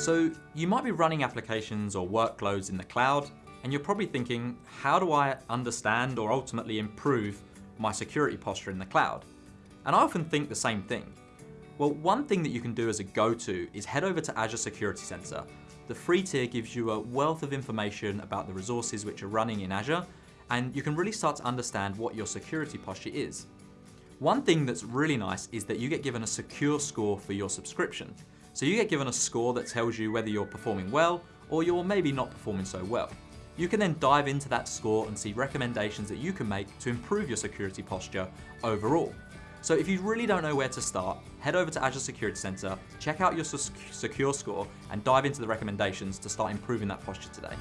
So you might be running applications or workloads in the cloud, and you're probably thinking, how do I understand or ultimately improve my security posture in the cloud? And I often think the same thing. Well, one thing that you can do as a go-to is head over to Azure Security Center. The free tier gives you a wealth of information about the resources which are running in Azure, and you can really start to understand what your security posture is. One thing that's really nice is that you get given a secure score for your subscription. So you get given a score that tells you whether you're performing well or you're maybe not performing so well. You can then dive into that score and see recommendations that you can make to improve your security posture overall. So if you really don't know where to start, head over to Azure Security Center, check out your secure score, and dive into the recommendations to start improving that posture today.